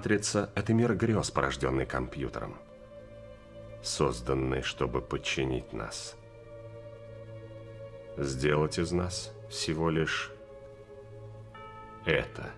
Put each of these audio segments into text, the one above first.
получается, это мир грез, порожденный компьютером, созданный, чтобы подчинить нас. Сделать из нас всего лишь это.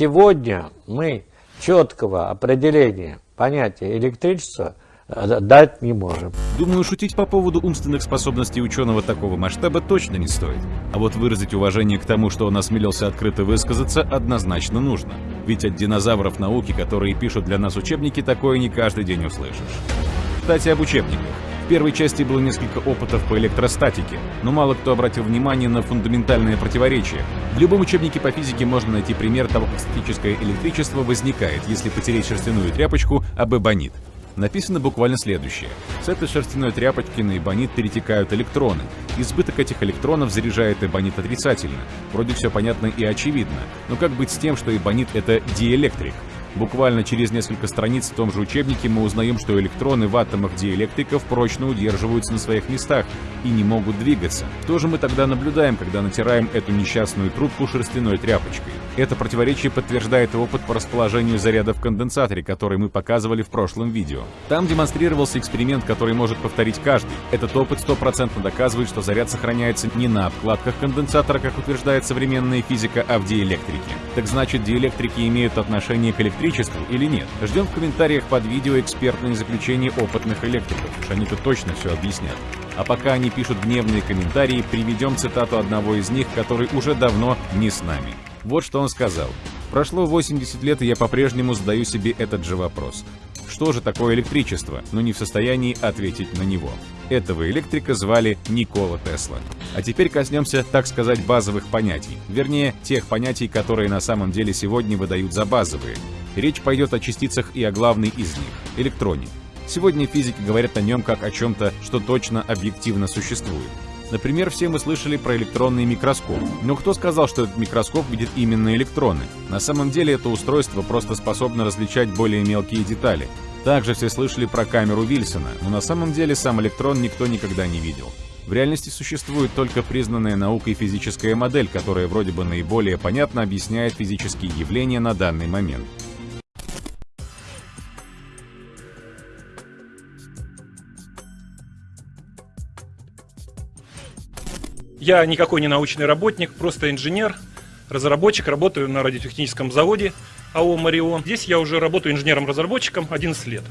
Сегодня мы четкого определения понятия электричества э, дать не можем. Думаю, шутить по поводу умственных способностей ученого такого масштаба точно не стоит. А вот выразить уважение к тому, что он осмелился открыто высказаться, однозначно нужно. Ведь от динозавров науки, которые пишут для нас учебники, такое не каждый день услышишь. Кстати, об учебниках первой части было несколько опытов по электростатике, но мало кто обратил внимание на фундаментальные противоречия. В любом учебнике по физике можно найти пример того, как статическое электричество возникает, если потереть шерстяную тряпочку об эбонит. Написано буквально следующее. С этой шерстяной тряпочки на эбонит перетекают электроны. Избыток этих электронов заряжает эбонит отрицательно. Вроде все понятно и очевидно. Но как быть с тем, что эбонит — это диэлектрик? Буквально через несколько страниц в том же учебнике мы узнаем, что электроны в атомах диэлектриков прочно удерживаются на своих местах и не могут двигаться. Что же мы тогда наблюдаем, когда натираем эту несчастную трубку шерстяной тряпочкой? Это противоречие подтверждает опыт по расположению заряда в конденсаторе, который мы показывали в прошлом видео. Там демонстрировался эксперимент, который может повторить каждый. Этот опыт стопроцентно доказывает, что заряд сохраняется не на обкладках конденсатора, как утверждает современная физика, а в диэлектрике. Так значит, диэлектрики имеют отношение к электричеству или нет? Ждем в комментариях под видео экспертные заключения опытных электриков, уж они-то точно все объяснят. А пока они пишут гневные комментарии, приведем цитату одного из них, который уже давно не с нами. Вот что он сказал. Прошло 80 лет, и я по-прежнему задаю себе этот же вопрос. Что же такое электричество, но не в состоянии ответить на него. Этого электрика звали Никола Тесла. А теперь коснемся, так сказать, базовых понятий. Вернее, тех понятий, которые на самом деле сегодня выдают за базовые. Речь пойдет о частицах и о главной из них — электроне. Сегодня физики говорят о нем как о чем-то, что точно объективно существует. Например, все мы слышали про электронный микроскоп. Но кто сказал, что этот микроскоп видит именно электроны? На самом деле это устройство просто способно различать более мелкие детали. Также все слышали про камеру Вильсона, но на самом деле сам электрон никто никогда не видел. В реальности существует только признанная наукой физическая модель, которая вроде бы наиболее понятно объясняет физические явления на данный момент. Я никакой не научный работник, просто инженер, разработчик, работаю на радиотехническом заводе АО «Марион». Здесь я уже работаю инженером-разработчиком 11 лет.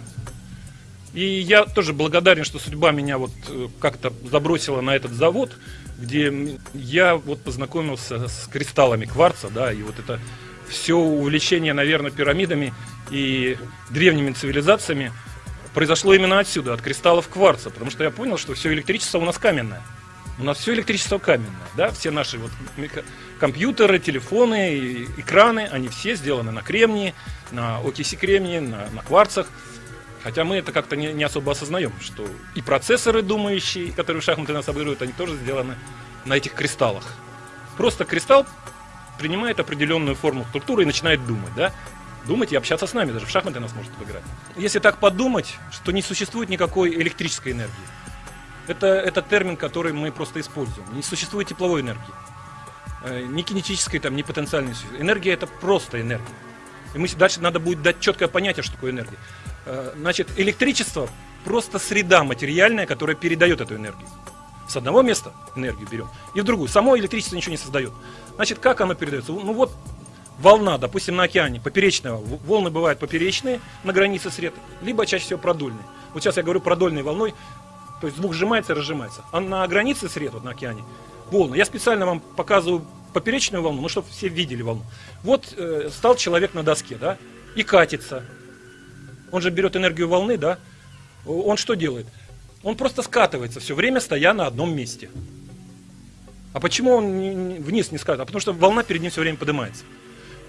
И я тоже благодарен, что судьба меня вот э, как-то забросила на этот завод, где я вот познакомился с кристаллами кварца, да, и вот это все увлечение, наверное, пирамидами и древними цивилизациями произошло именно отсюда, от кристаллов кварца, потому что я понял, что все электричество у нас каменное. У нас все электричество каменное, да, все наши вот компьютеры, телефоны, экраны, они все сделаны на кремнии, на окиси кремния, на, на кварцах. Хотя мы это как-то не, не особо осознаем, что и процессоры думающие, которые в шахматы нас обыгрывают, они тоже сделаны на этих кристаллах. Просто кристалл принимает определенную форму структуры и начинает думать, да? Думать и общаться с нами, даже в шахматы нас может обыграть. Если так подумать, что не существует никакой электрической энергии. Это, это термин, который мы просто используем. Не существует тепловой энергии. Э, ни кинетической, там, ни потенциальной. Энергия – это просто энергия. И мы дальше надо будет дать четкое понятие, что такое энергия. Э, значит, электричество – просто среда материальная, которая передает эту энергию. С одного места энергию берем, и в другую. Само электричество ничего не создает. Значит, как оно передается? Ну вот волна, допустим, на океане, поперечная, волны бывают поперечные на границе сред, либо чаще всего продольные. Вот сейчас я говорю продольной волной, то есть звук сжимается и разжимается. А на границе сред, вот на океане, волны. Я специально вам показываю поперечную волну, ну, чтобы все видели волну. Вот э, стал человек на доске, да, и катится. Он же берет энергию волны, да. Он что делает? Он просто скатывается все время, стоя на одном месте. А почему он вниз не скатывается? А потому что волна перед ним все время поднимается.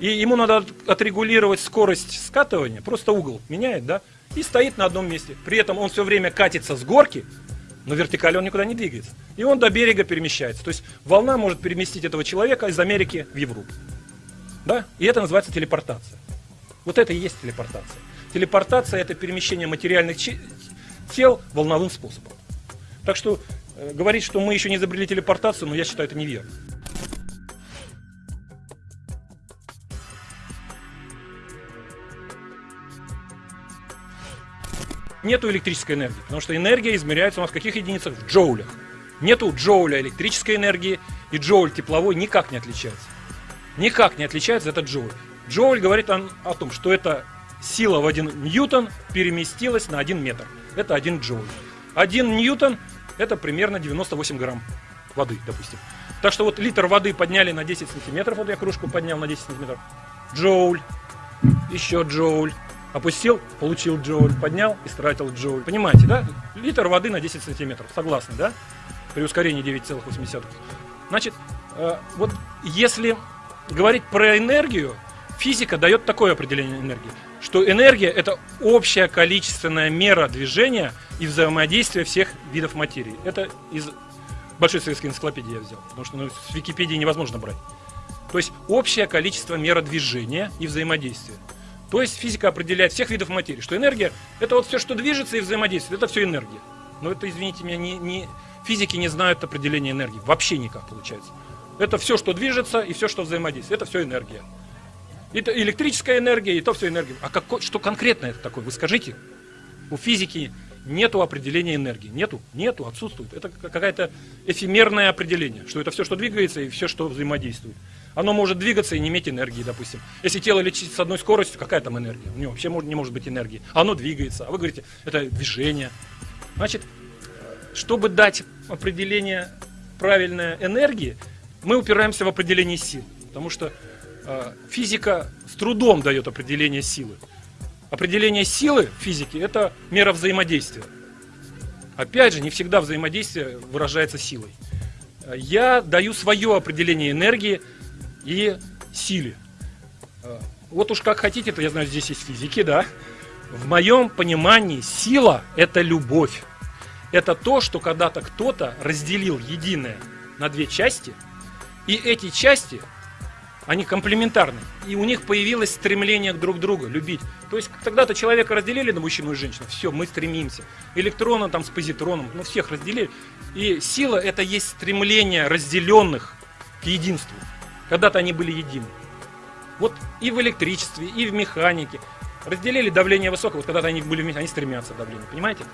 И ему надо отрегулировать скорость скатывания, просто угол меняет, да, и стоит на одном месте. При этом он все время катится с горки, но вертикально он никуда не двигается. И он до берега перемещается. То есть волна может переместить этого человека из Америки в Европу. Да? И это называется телепортация. Вот это и есть телепортация. Телепортация – это перемещение материальных тел волновым способом. Так что э, говорить, что мы еще не изобрели телепортацию, но я считаю это неверно. Нету электрической энергии, потому что энергия измеряется у нас в каких единицах? В джоулях. Нету джоуля электрической энергии, и джоуль тепловой никак не отличается. Никак не отличается этот джоуль. Джоуль говорит о, о том, что эта сила в 1 ньютон переместилась на 1 метр. Это 1 джоуль. 1 ньютон это примерно 98 грамм воды, допустим. Так что вот литр воды подняли на 10 сантиметров, вот я кружку поднял на 10 сантиметров. Джоуль, еще джоуль. Опустил, получил джоуль, поднял, истратил джоуль. Понимаете, да? Литр воды на 10 сантиметров. Согласны, да? При ускорении 9,8. Значит, э, вот если говорить про энергию, физика дает такое определение энергии, что энергия это общая количественная мера движения и взаимодействия всех видов материи. Это из Большой советской энциклопедии я взял, потому что ну, с Википедии невозможно брать. То есть общее количество мера движения и взаимодействия. То есть физика определяет всех видов материи, что энергия это вот все, что движется и взаимодействует, это все энергия. Но это, извините меня, не, не, физики не знают определения энергии, вообще никак получается. Это все, что движется и все, что взаимодействует, это все энергия. Это электрическая энергия, и то все энергия. А какой, что конкретно это такое? Вы скажите. У физики нету определения энергии. Нету, нету, отсутствует. Это какое-то эфемерное определение, что это все, что двигается, и все, что взаимодействует. Оно может двигаться и не иметь энергии, допустим. Если тело летит с одной скоростью, какая там энергия? У него вообще не может быть энергии. Оно двигается, а вы говорите, это движение. Значит, чтобы дать определение правильной энергии, мы упираемся в определение сил. Потому что э, физика с трудом дает определение силы. Определение силы в физике – это мера взаимодействия. Опять же, не всегда взаимодействие выражается силой. Я даю свое определение энергии и силе. Вот уж как хотите, то я знаю, здесь есть физики, да. В моем понимании сила – это любовь. Это то, что когда-то кто-то разделил единое на две части, и эти части они комплементарны. И у них появилось стремление друг другу, любить. То есть тогда-то человека разделили на мужчину и женщину, все, мы стремимся. Электрона там с позитроном, ну всех разделили. И сила это есть стремление разделенных к единству. Когда-то они были едины. Вот и в электричестве, и в механике. Разделили давление высокое, вот когда-то они были они стремятся к давлению, понимаете?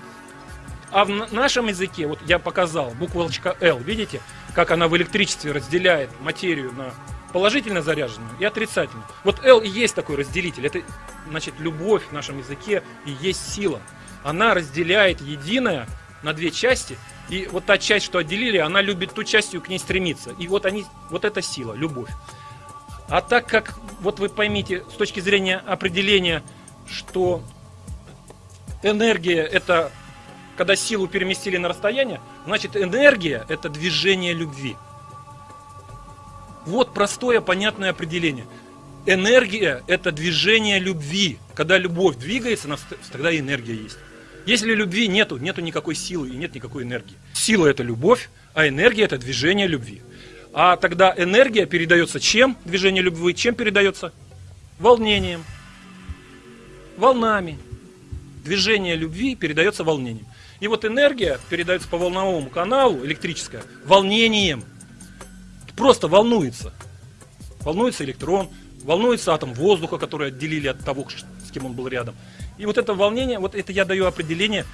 А в нашем языке, вот я показал, буквочка L, видите, как она в электричестве разделяет материю на положительно заряженную и отрицательную. Вот L и есть такой разделитель. Это, значит, любовь в нашем языке и есть сила. Она разделяет единое на две части, и вот та часть, что отделили, она любит ту частью к ней стремиться. И вот они, вот эта сила, любовь. А так как, вот вы поймите, с точки зрения определения, что энергия это когда силу переместили на расстояние, значит энергия это движение любви. Вот простое, понятное определение. Энергия – это движение любви. Когда любовь двигается, тогда энергия есть. Если любви нету, нету никакой силы и нет никакой энергии. Сила – это любовь, а энергия – это движение любви. А тогда энергия передается чем? Движение любви чем передается? Волнением, волнами. Движение любви передается волнением. И вот энергия передается по волновому каналу, электрическая, волнением – просто волнуется. Волнуется электрон, волнуется атом воздуха, который отделили от того, с кем он был рядом. И вот это волнение, вот это я даю определение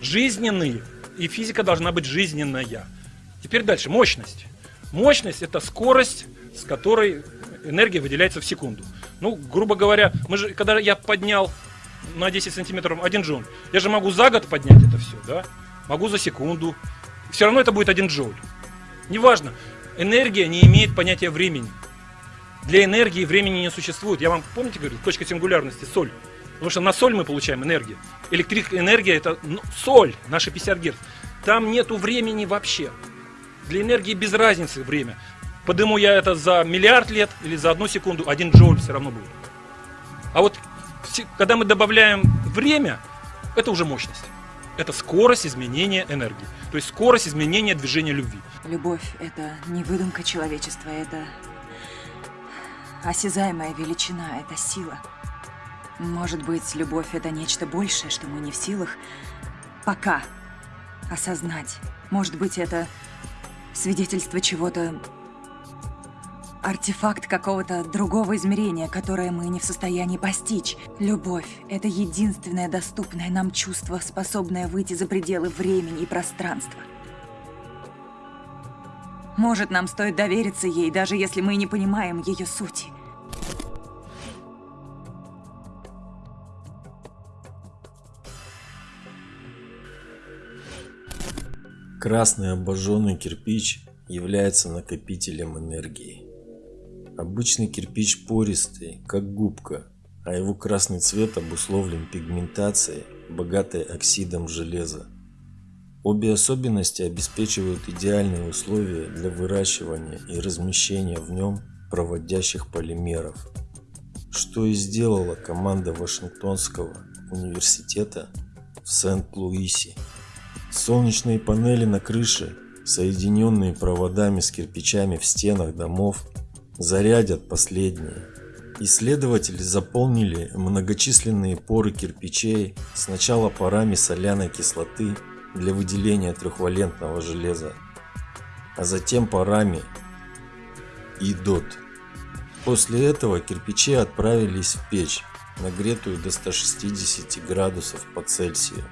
жизненные, и физика должна быть жизненная. Теперь дальше, мощность. Мощность это скорость, с которой энергия выделяется в секунду. Ну, грубо говоря, мы же, когда я поднял на 10 сантиметров один джоуль, я же могу за год поднять это все, да? Могу за секунду. Все равно это будет один джоуль. Неважно, Энергия не имеет понятия времени. Для энергии времени не существует. Я вам, помните, говорю, точка сингулярности – соль. Потому что на соль мы получаем энергию. Электроэнергия – это ну, соль, наши 50 Гц. Там нету времени вообще. Для энергии без разницы время. Подыму я это за миллиард лет или за одну секунду, один джоуль все равно будет. А вот когда мы добавляем время, это уже мощность. Это скорость изменения энергии. То есть скорость изменения движения любви. Любовь – это не выдумка человечества, это осязаемая величина, это сила. Может быть, любовь — это нечто большее, что мы не в силах пока осознать. Может быть, это свидетельство чего-то... Артефакт какого-то другого измерения, которое мы не в состоянии постичь. Любовь — это единственное доступное нам чувство, способное выйти за пределы времени и пространства. Может, нам стоит довериться ей, даже если мы не понимаем ее сути. Красный обожженный кирпич является накопителем энергии. Обычный кирпич пористый, как губка, а его красный цвет обусловлен пигментацией, богатой оксидом железа. Обе особенности обеспечивают идеальные условия для выращивания и размещения в нем проводящих полимеров, что и сделала команда Вашингтонского университета в Сент-Луисе. Солнечные панели на крыше, соединенные проводами с кирпичами в стенах домов, зарядят последние. Исследователи заполнили многочисленные поры кирпичей сначала парами соляной кислоты для выделения трехвалентного железа, а затем парами идот. После этого кирпичи отправились в печь, нагретую до 160 градусов по Цельсию.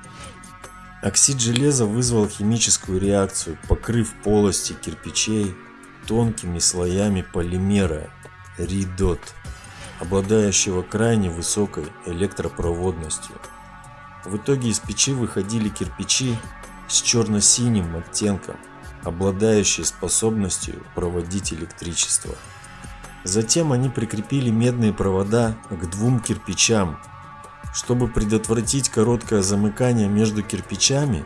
Оксид железа вызвал химическую реакцию, покрыв полости кирпичей тонкими слоями полимера ридот, обладающего крайне высокой электропроводностью. В итоге из печи выходили кирпичи с черно-синим оттенком, обладающие способностью проводить электричество. Затем они прикрепили медные провода к двум кирпичам чтобы предотвратить короткое замыкание между кирпичами,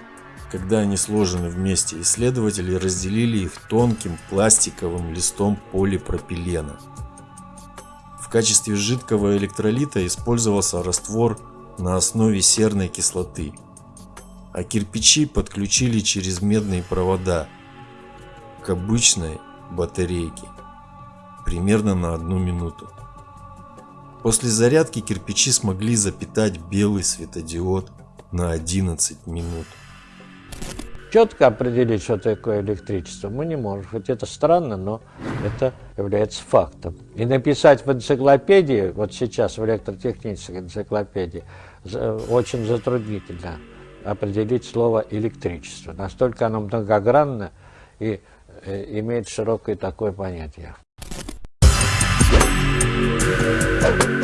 когда они сложены вместе, исследователи разделили их тонким пластиковым листом полипропилена. В качестве жидкого электролита использовался раствор на основе серной кислоты, а кирпичи подключили через медные провода к обычной батарейке примерно на одну минуту. После зарядки кирпичи смогли запитать белый светодиод на 11 минут. Четко определить, что такое электричество, мы не можем. Хоть это странно, но это является фактом. И написать в энциклопедии, вот сейчас в электротехнической энциклопедии, очень затруднительно определить слово электричество. Настолько оно многогранно и э, имеет широкое такое понятие. Thank you.